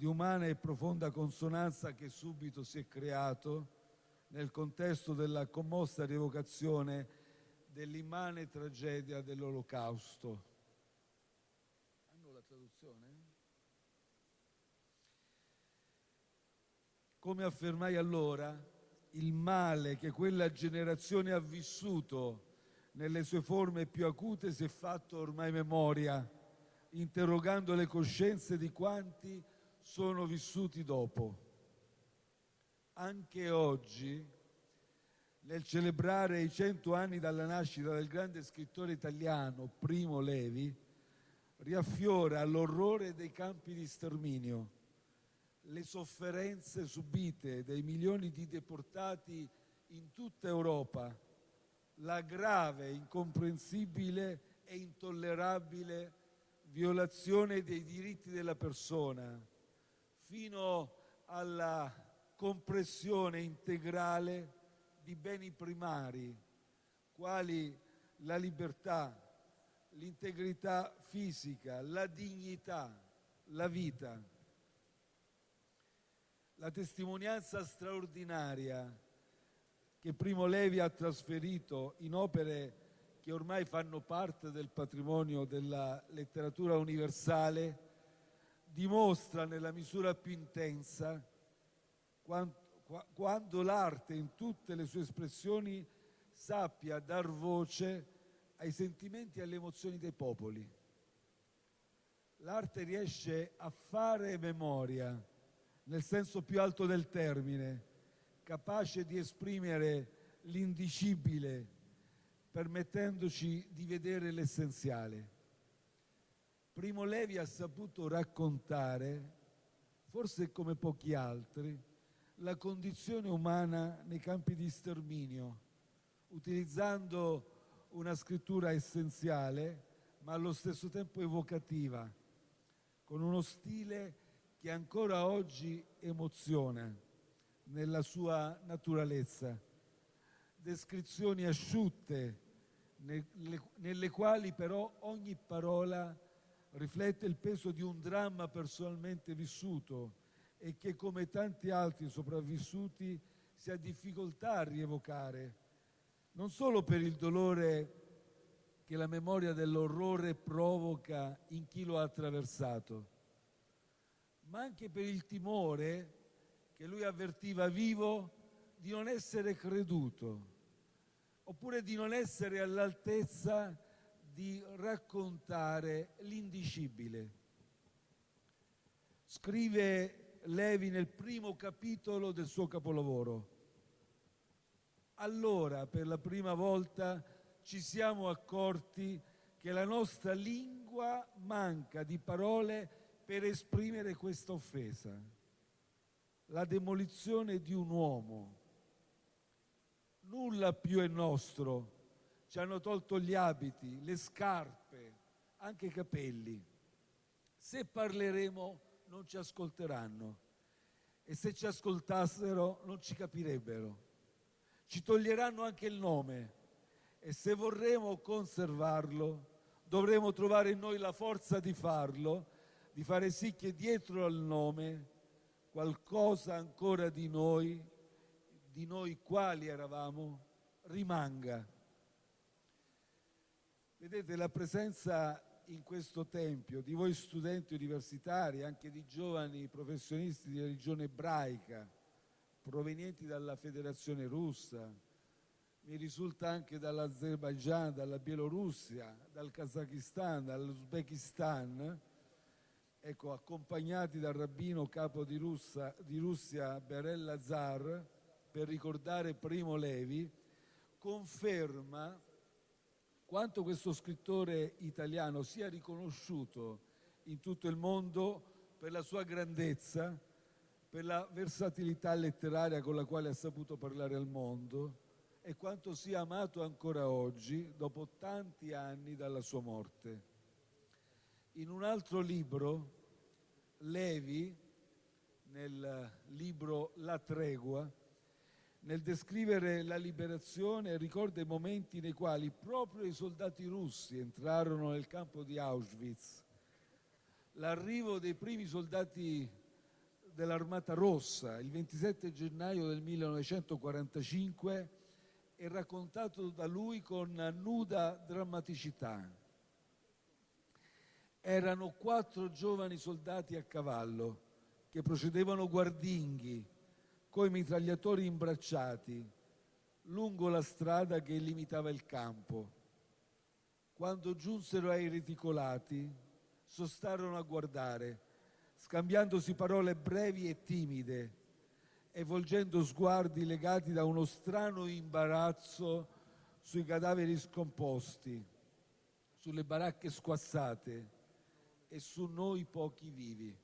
di umana e profonda consonanza che subito si è creato nel contesto della commossa rievocazione dell'immane tragedia dell'Olocausto. Hanno la traduzione? Come affermai allora, il male che quella generazione ha vissuto nelle sue forme più acute si è fatto ormai memoria, interrogando le coscienze di quanti sono vissuti dopo. Anche oggi, nel celebrare i cento anni dalla nascita del grande scrittore italiano Primo Levi, riaffiora l'orrore dei campi di sterminio, le sofferenze subite dai milioni di deportati in tutta Europa, la grave, incomprensibile e intollerabile violazione dei diritti della persona, fino alla compressione integrale di beni primari, quali la libertà, l'integrità fisica, la dignità, la vita. La testimonianza straordinaria che Primo Levi ha trasferito in opere che ormai fanno parte del patrimonio della letteratura universale dimostra nella misura più intenza quando l'arte in tutte le sue espressioni sappia dar voce ai sentimenti e alle emozioni dei popoli. L'arte riesce a fare memoria, nel senso più alto del termine, capace di esprimere l'indicibile, permettendoci di vedere l'essenziale. Primo Levi ha saputo raccontare, forse come pochi altri, la condizione umana nei campi di sterminio, utilizzando una scrittura essenziale ma allo stesso tempo evocativa, con uno stile che ancora oggi emoziona nella sua naturalezza. Descrizioni asciutte, nelle, quali però ogni parola riflette il peso di un dramma personalmente vissuto e che come tanti altri sopravvissuti si ha difficoltà a rievocare, non solo per il dolore che la memoria dell'orrore provoca in chi lo ha attraversato, ma anche per il timore che lui avvertiva vivo di non essere creduto, oppure di non essere all'altezza di raccontare l'indicibile. Scrive Levi nel primo capitolo del suo capolavoro. Allora, per la prima volta, ci siamo accorti che la nostra lingua manca di parole per esprimere questa offesa. La demolizione di un uomo. Nulla più è nostro ci hanno tolto gli abiti, le scarpe, anche i capelli. Se parleremo non ci ascolteranno e se ci ascoltassero non ci capirebbero. Ci toglieranno anche il nome e se vorremmo conservarlo dovremo trovare in noi la forza di farlo, di fare sì che dietro al nome qualcosa ancora di noi, di noi quali eravamo, rimanga. Vedete, la presenza in questo Tempio di voi studenti universitari, anche di giovani professionisti di religione ebraica, provenienti dalla Federazione Russa, mi risulta anche dall'Azerbaigian, dalla Bielorussia, dal Kazakistan, dall'Uzbekistan, ecco, accompagnati dal rabbino capo di, Russia, di Russia Berel Lazar, per ricordare Primo Levi, conferma quanto questo scrittore italiano sia riconosciuto in tutto il mondo per la sua grandezza, per la versatilità letteraria con la quale ha saputo parlare al mondo e quanto sia amato ancora oggi dopo tanti anni dalla sua morte. In un altro libro, Levi, nel libro La tregua, nel descrivere la liberazione ricorda i momenti nei quali proprio i soldati russi entrarono nel campo di Auschwitz. L'arrivo dei primi soldati dell'Armata Rossa il 27 gennaio del 1945 è raccontato da lui con nuda drammaticità. Erano quattro giovani soldati a cavallo che procedevano guardinghi, coi mitragliatori imbracciati, lungo la strada che limitava il campo. Quando giunsero ai reticolati, sostarono a guardare, scambiandosi parole brevi e timide e volgendo sguardi legati da uno strano imbarazzo sui cadaveri scomposti, sulle baracche squassate e su noi pochi vivi.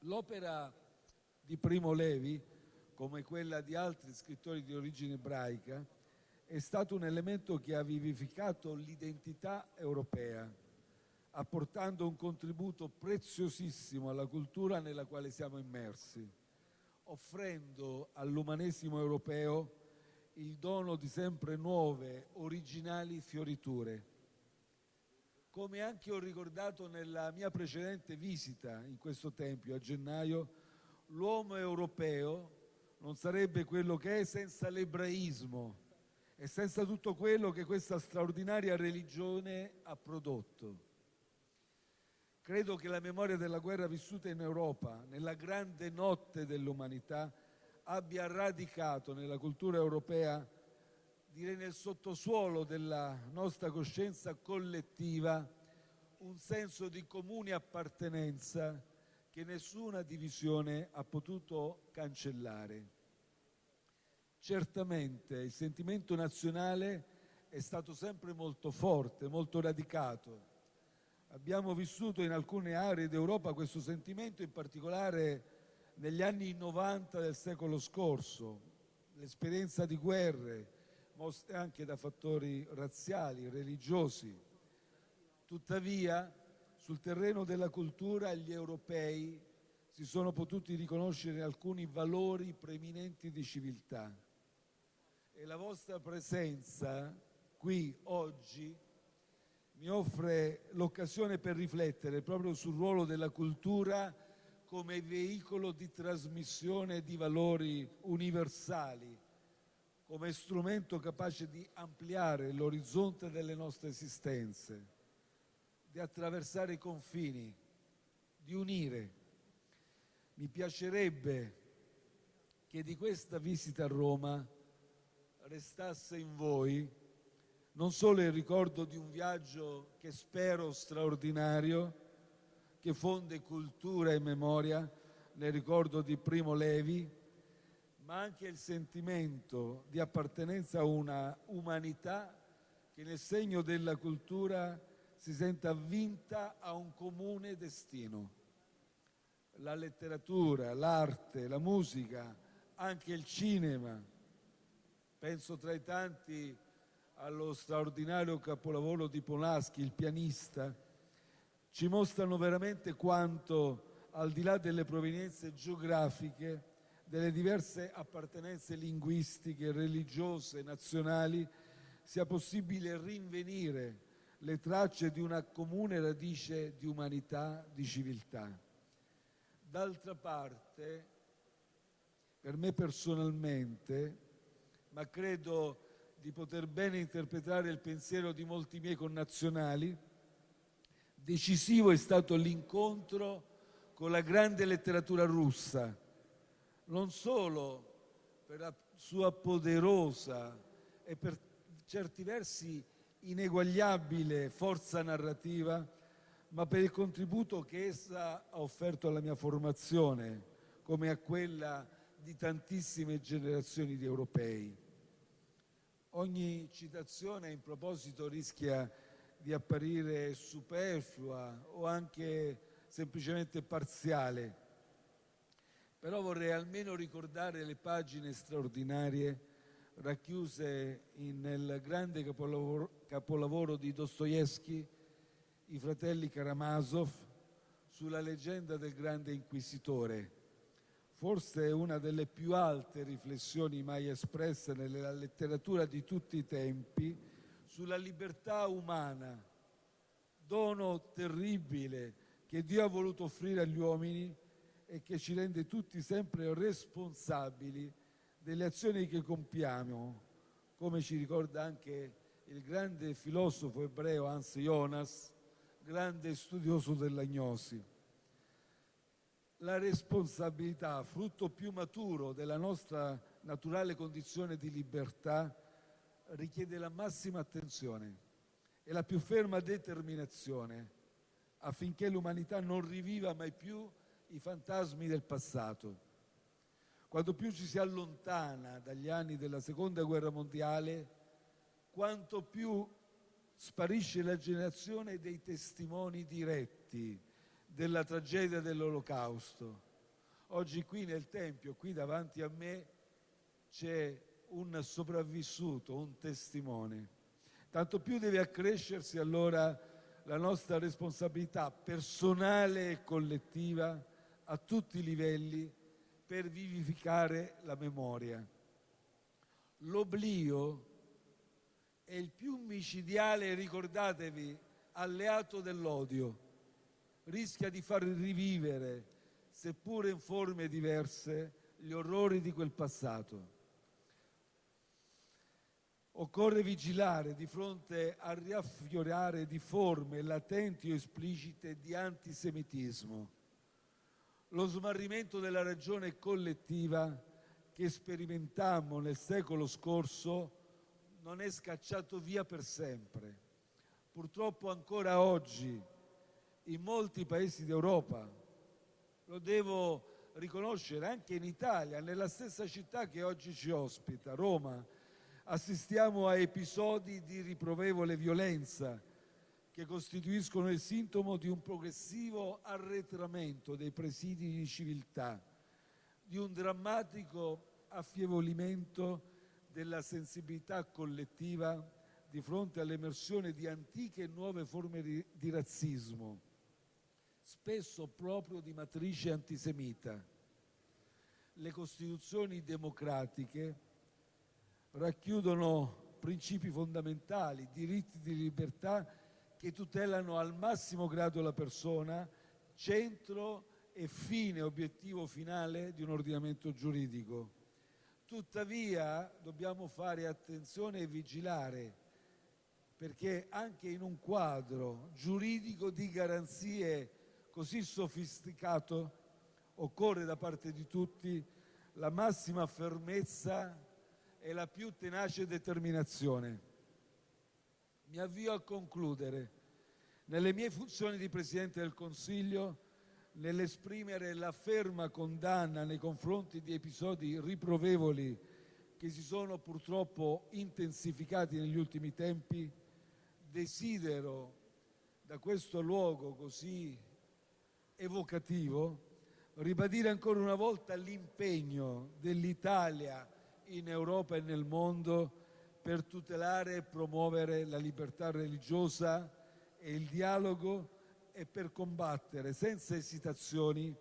L'opera di Primo Levi, come quella di altri scrittori di origine ebraica, è stato un elemento che ha vivificato l'identità europea, apportando un contributo preziosissimo alla cultura nella quale siamo immersi, offrendo all'umanesimo europeo il dono di sempre nuove, originali fioriture. Come anche ho ricordato nella mia precedente visita in questo tempio a gennaio, l'uomo europeo non sarebbe quello che è senza l'ebraismo e senza tutto quello che questa straordinaria religione ha prodotto. Credo che la memoria della guerra vissuta in Europa, nella grande notte dell'umanità, abbia radicato nella cultura europea direi nel sottosuolo della nostra coscienza collettiva un senso di comune appartenenza che nessuna divisione ha potuto cancellare. Certamente il sentimento nazionale è stato sempre molto forte, molto radicato. Abbiamo vissuto in alcune aree d'Europa questo sentimento, in particolare negli anni 90 del secolo scorso, l'esperienza di guerre, mosse anche da fattori razziali, religiosi. Tuttavia, sul terreno della cultura gli europei si sono potuti riconoscere alcuni valori preminenti di civiltà. E la vostra presenza qui oggi mi offre l'occasione per riflettere proprio sul ruolo della cultura come veicolo di trasmissione di valori universali come strumento capace di ampliare l'orizzonte delle nostre esistenze, di attraversare i confini, di unire. Mi piacerebbe che di questa visita a Roma restasse in voi non solo il ricordo di un viaggio che spero straordinario, che fonde cultura e memoria nel ricordo di Primo Levi, ma anche il sentimento di appartenenza a una umanità che nel segno della cultura si senta vinta a un comune destino. La letteratura, l'arte, la musica, anche il cinema, penso tra i tanti allo straordinario capolavoro di Polaschi, il pianista, ci mostrano veramente quanto, al di là delle provenienze geografiche, delle diverse appartenenze linguistiche, religiose, nazionali, sia possibile rinvenire le tracce di una comune radice di umanità, di civiltà. D'altra parte, per me personalmente, ma credo di poter bene interpretare il pensiero di molti miei connazionali, decisivo è stato l'incontro con la grande letteratura russa, non solo per la sua poderosa e per certi versi ineguagliabile forza narrativa, ma per il contributo che essa ha offerto alla mia formazione, come a quella di tantissime generazioni di europei. Ogni citazione in proposito rischia di apparire superflua o anche semplicemente parziale, però vorrei almeno ricordare le pagine straordinarie racchiuse nel grande capolavoro, capolavoro di Dostoevsky, I fratelli Karamazov, sulla leggenda del grande inquisitore. Forse una delle più alte riflessioni mai espresse nella letteratura di tutti i tempi sulla libertà umana, dono terribile che Dio ha voluto offrire agli uomini e che ci rende tutti sempre responsabili delle azioni che compiamo, come ci ricorda anche il grande filosofo ebreo Hans Jonas, grande studioso dell'agnosi. La responsabilità, frutto più maturo della nostra naturale condizione di libertà, richiede la massima attenzione e la più ferma determinazione affinché l'umanità non riviva mai più i fantasmi del passato. Quanto più ci si allontana dagli anni della seconda guerra mondiale, quanto più sparisce la generazione dei testimoni diretti della tragedia dell'olocausto. Oggi qui nel Tempio, qui davanti a me, c'è un sopravvissuto, un testimone. Tanto più deve accrescersi allora la nostra responsabilità personale e collettiva a tutti i livelli per vivificare la memoria. L'oblio è il più micidiale, ricordatevi, alleato dell'odio. Rischia di far rivivere, seppure in forme diverse, gli orrori di quel passato. Occorre vigilare di fronte al riaffiorare di forme latenti o esplicite di antisemitismo. Lo smarrimento della ragione collettiva che sperimentammo nel secolo scorso non è scacciato via per sempre. Purtroppo ancora oggi in molti paesi d'Europa, lo devo riconoscere anche in Italia, nella stessa città che oggi ci ospita, Roma, assistiamo a episodi di riprovevole violenza che costituiscono il sintomo di un progressivo arretramento dei presidi di civiltà, di un drammatico affievolimento della sensibilità collettiva di fronte all'emersione di antiche e nuove forme di razzismo, spesso proprio di matrice antisemita. Le Costituzioni democratiche racchiudono principi fondamentali, diritti di libertà che tutelano al massimo grado la persona, centro e fine, obiettivo finale di un ordinamento giuridico. Tuttavia dobbiamo fare attenzione e vigilare perché anche in un quadro giuridico di garanzie così sofisticato occorre da parte di tutti la massima fermezza e la più tenace determinazione. Mi avvio a concludere. Nelle mie funzioni di Presidente del Consiglio, nell'esprimere la ferma condanna nei confronti di episodi riprovevoli che si sono purtroppo intensificati negli ultimi tempi, desidero da questo luogo così evocativo ribadire ancora una volta l'impegno dell'Italia in Europa e nel mondo per tutelare e promuovere la libertà religiosa e il dialogo e per combattere senza esitazioni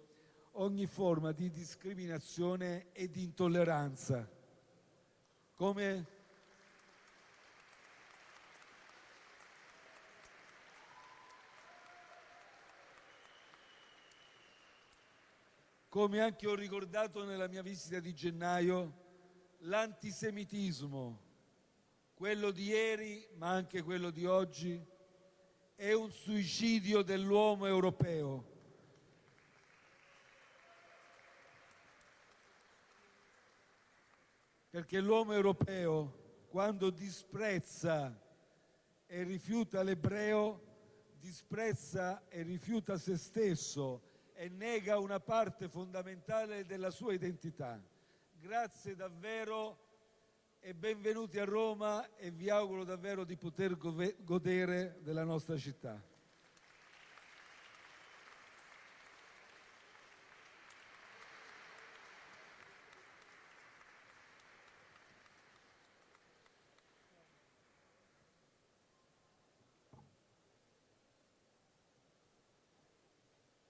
ogni forma di discriminazione e di intolleranza. Come come anche ho ricordato nella mia visita di gennaio, l'antisemitismo, quello di ieri ma anche quello di oggi, è un suicidio dell'uomo europeo. Perché l'uomo europeo, quando disprezza e rifiuta l'ebreo, disprezza e rifiuta se stesso e nega una parte fondamentale della sua identità. Grazie davvero e benvenuti a Roma e vi auguro davvero di poter godere della nostra città.